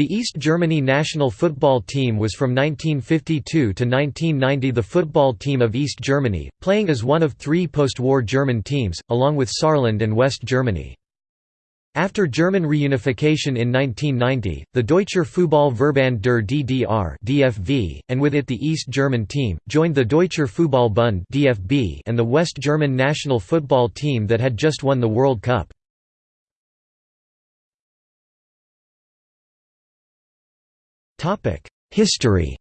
The East Germany national football team was from 1952 to 1990 the football team of East Germany, playing as one of three post-war German teams, along with Saarland and West Germany. After German reunification in 1990, the Deutscher Fußball-Verband der DDR (DFV), and with it the East German team, joined the Deutscher Fußball-Bund (DFB) and the West German national football team that had just won the World Cup. History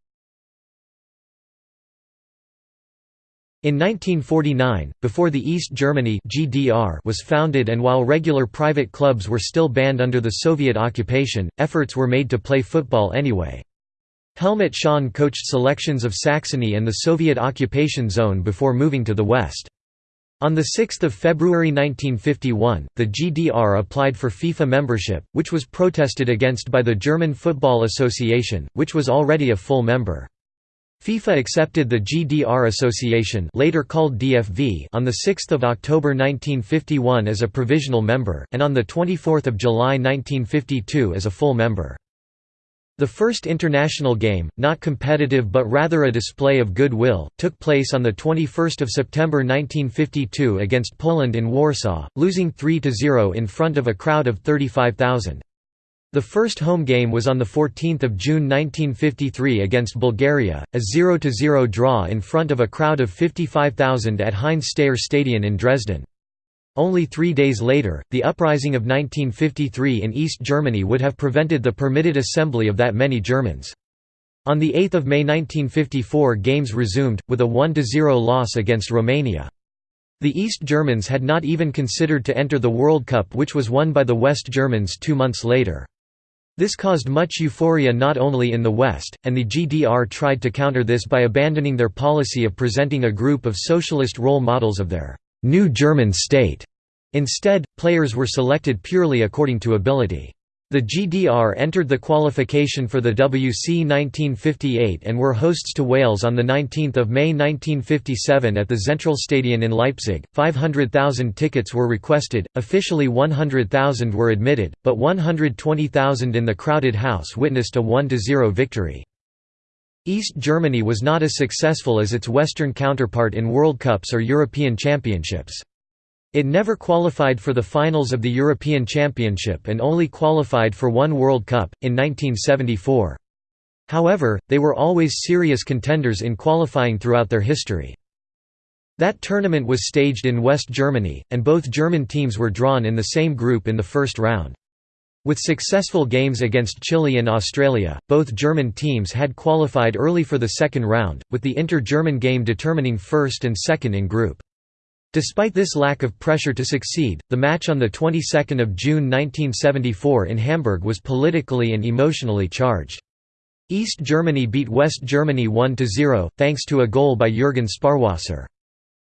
In 1949, before the East Germany (GDR) was founded and while regular private clubs were still banned under the Soviet occupation, efforts were made to play football anyway. Helmut Schön coached selections of Saxony and the Soviet occupation zone before moving to the West. On 6 February 1951, the GDR applied for FIFA membership, which was protested against by the German Football Association, which was already a full member. FIFA accepted the GDR Association later called DFV on 6 October 1951 as a provisional member, and on 24 July 1952 as a full member. The first international game, not competitive but rather a display of goodwill, took place on 21 September 1952 against Poland in Warsaw, losing 3–0 in front of a crowd of 35,000. The first home game was on 14 June 1953 against Bulgaria, a 0–0 draw in front of a crowd of 55,000 at Heinz Steyer Stadion in Dresden. Only three days later, the uprising of 1953 in East Germany would have prevented the permitted assembly of that many Germans. On 8 May 1954 games resumed, with a 1–0 loss against Romania. The East Germans had not even considered to enter the World Cup which was won by the West Germans two months later. This caused much euphoria not only in the West, and the GDR tried to counter this by abandoning their policy of presenting a group of socialist role models of their «new German state» Instead, players were selected purely according to ability. The GDR entered the qualification for the WC 1958 and were hosts to Wales on 19 May 1957 at the Zentralstadion in Leipzig. 500,000 tickets were requested, officially 100,000 were admitted, but 120,000 in the crowded house witnessed a 1–0 victory. East Germany was not as successful as its Western counterpart in World Cups or European Championships. It never qualified for the finals of the European Championship and only qualified for one World Cup, in 1974. However, they were always serious contenders in qualifying throughout their history. That tournament was staged in West Germany, and both German teams were drawn in the same group in the first round. With successful games against Chile and Australia, both German teams had qualified early for the second round, with the inter-German game determining first and second in group. Despite this lack of pressure to succeed, the match on the 22nd of June 1974 in Hamburg was politically and emotionally charged. East Germany beat West Germany 1–0, thanks to a goal by Jürgen Sparwasser.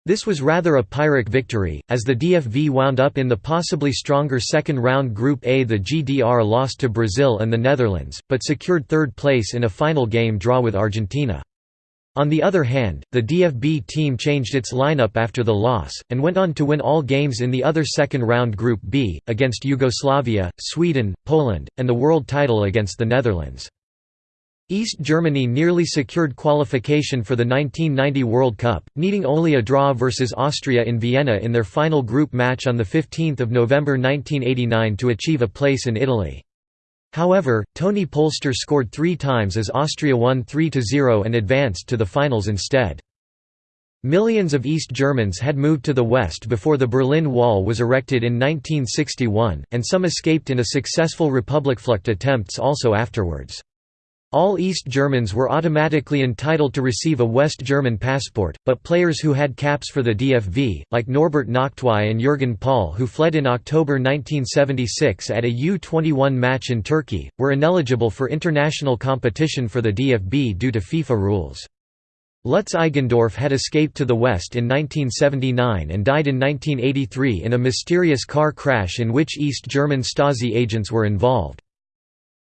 This was rather a Pyrrhic victory, as the DFV wound up in the possibly stronger second-round Group A. The GDR lost to Brazil and the Netherlands, but secured third place in a final game draw with Argentina. On the other hand, the DFB team changed its lineup after the loss, and went on to win all games in the other second-round Group B, against Yugoslavia, Sweden, Poland, and the world title against the Netherlands. East Germany nearly secured qualification for the 1990 World Cup, needing only a draw versus Austria in Vienna in their final group match on 15 November 1989 to achieve a place in Italy. However, Toni Polster scored three times as Austria won 3–0 and advanced to the finals instead. Millions of East Germans had moved to the west before the Berlin Wall was erected in 1961, and some escaped in a successful Republikflucht attempts also afterwards. All East Germans were automatically entitled to receive a West German passport, but players who had caps for the DFV, like Norbert Nachtweih and Jürgen Pahl who fled in October 1976 at a U-21 match in Turkey, were ineligible for international competition for the DFB due to FIFA rules. Lutz Eigendorf had escaped to the west in 1979 and died in 1983 in a mysterious car crash in which East German Stasi agents were involved.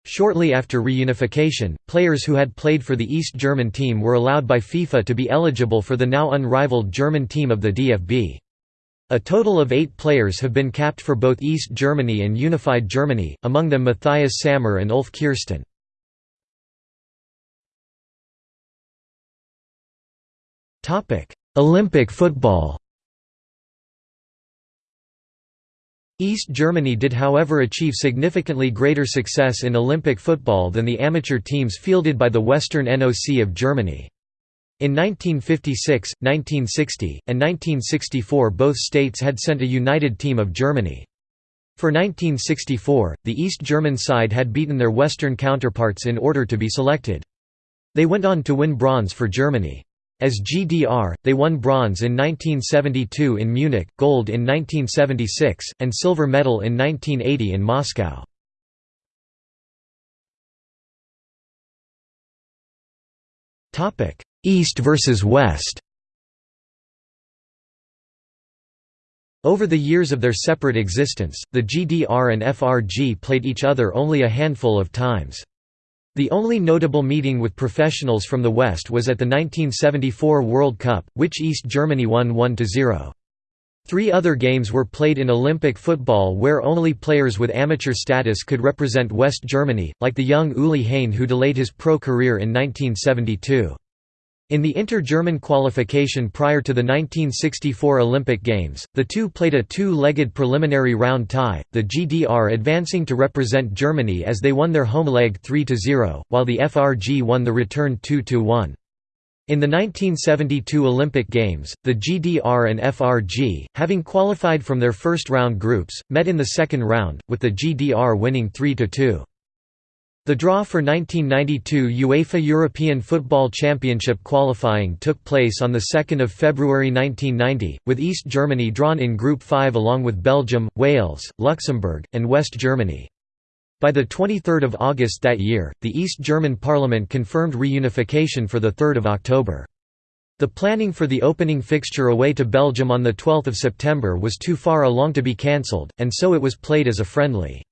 Shortly after reunification, players who had played for the East German team were allowed by FIFA to be eligible for the now unrivaled German team of the DFB. A total of eight players have been capped for both East Germany and Unified Germany, among them Matthias Sammer and Ulf Kirsten. Olympic football East Germany did however achieve significantly greater success in Olympic football than the amateur teams fielded by the Western NOC of Germany. In 1956, 1960, and 1964 both states had sent a united team of Germany. For 1964, the East German side had beaten their Western counterparts in order to be selected. They went on to win bronze for Germany. As GDR, they won bronze in 1972 in Munich, gold in 1976, and silver medal in 1980 in Moscow. East versus West Over the years of their separate existence, the GDR and FRG played each other only a handful of times. The only notable meeting with professionals from the West was at the 1974 World Cup, which East Germany won 1–0. Three other games were played in Olympic football where only players with amateur status could represent West Germany, like the young Uli Hain who delayed his pro career in 1972. In the inter-German qualification prior to the 1964 Olympic Games, the two played a two-legged preliminary round tie, the GDR advancing to represent Germany as they won their home leg 3–0, while the FRG won the return 2–1. In the 1972 Olympic Games, the GDR and FRG, having qualified from their first round groups, met in the second round, with the GDR winning 3–2. The draw for 1992 UEFA European Football Championship qualifying took place on 2 February 1990, with East Germany drawn in Group 5 along with Belgium, Wales, Luxembourg, and West Germany. By 23 August that year, the East German parliament confirmed reunification for 3 October. The planning for the opening fixture away to Belgium on 12 September was too far along to be cancelled, and so it was played as a friendly.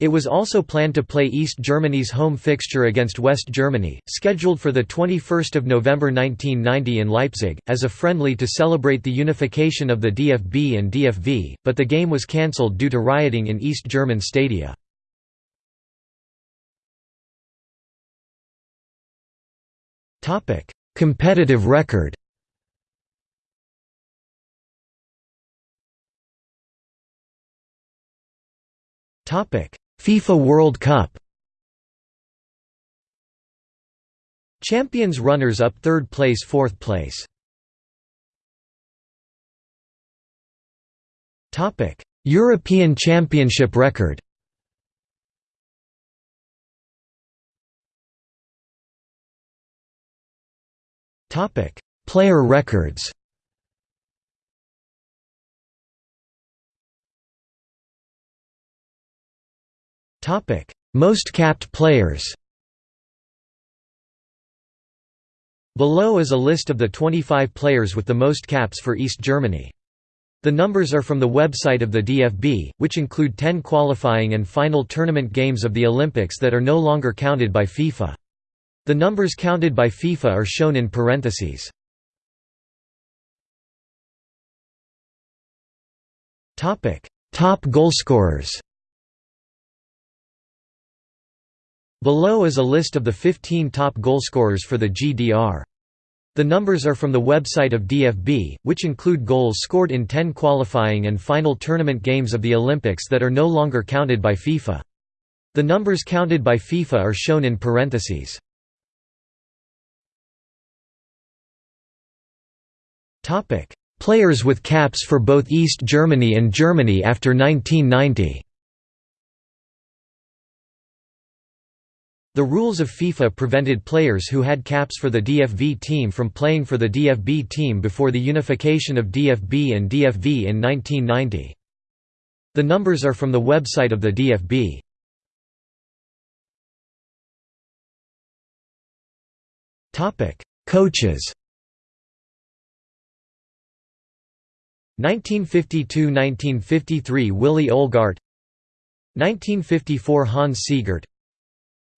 It was also planned to play East Germany's home fixture against West Germany, scheduled for 21 November 1990 in Leipzig, as a friendly to celebrate the unification of the DFB and DFV, but the game was cancelled due to rioting in East German stadia. Competitive record Topic FIFA World Cup. Champions runners-up third place fourth place. Topic European Championship record. Topic Player records Most capped players. Below is a list of the 25 players with the most caps for East Germany. The numbers are from the website of the DFB, which include 10 qualifying and final tournament games of the Olympics that are no longer counted by FIFA. The numbers counted by FIFA are shown in parentheses. Top goalscorers Below is a list of the 15 top goalscorers for the GDR. The numbers are from the website of DFB, which include goals scored in 10 qualifying and final tournament games of the Olympics that are no longer counted by FIFA. The numbers counted by FIFA are shown in parentheses. Players with caps for both East Germany and Germany after 1990 The rules of FIFA prevented players who had caps for the DFV team from playing for the DFB team before the unification of DFB and DFV in 1990. The numbers are from the website of the DFB. Coaches 1952–1953 Willi Oelgardt 1954 Hans Siegert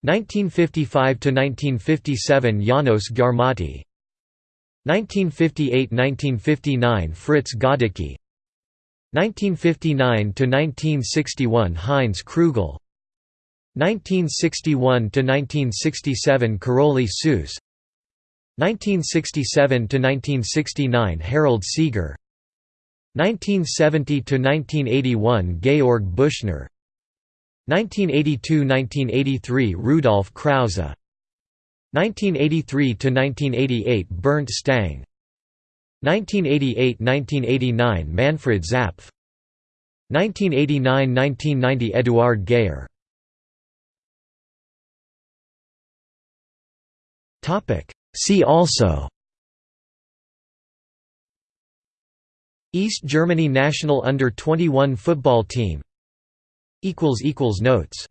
1955–1957 Janos Gyarmati 1958–1959 Fritz Gödicke 1959 to 1961 Heinz Krügel. 1961 to 1967 Károly Soós. 1967 to 1969 Harald Seeger. 1970 to 1981 Georg Buschner 1982–1983 Rudolf Krause. 1983–1988 Bernd Stange. 1988–1989 Manfred Zapf. 1989–1990 Eduard Geyer. See also. East Germany national under-21 football team Notes